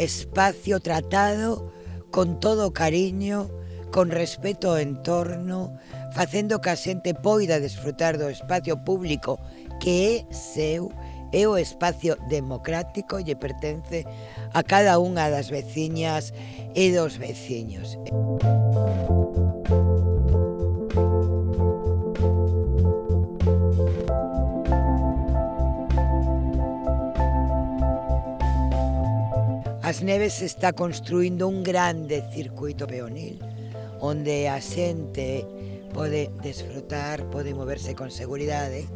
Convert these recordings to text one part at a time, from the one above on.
espacio tratado con todo cariño, con respeto ao entorno, facendo que a xente poida desfrutar do espacio público que é seu, é o espacio democrático e pertence a cada unha das veciñas e dos veciños. Música As Neves está construindo un grande circuito peonil onde a xente pode desfrutar, pode moverse con seguridade.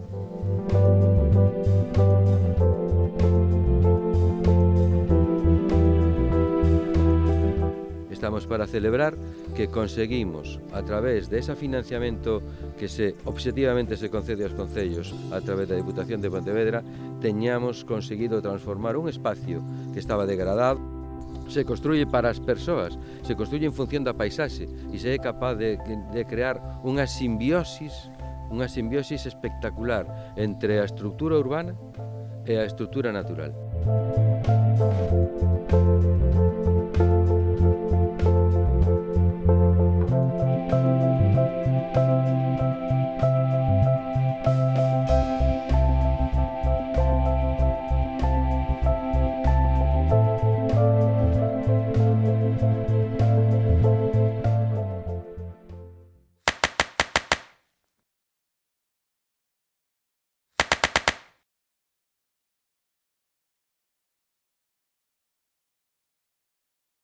estamos para celebrar que conseguimos, a través de ese financiamento que se objetivamente se concede aos concellos a través da Diputación de Pontevedra, teñamos conseguido transformar un espacio que estaba degradado se construye para as persoas, se construye en función da paisaxe e se é capaz de, de crear unha simbiosis, unha simbiosis espectacular entre a estructura urbana e a estructura natural. Música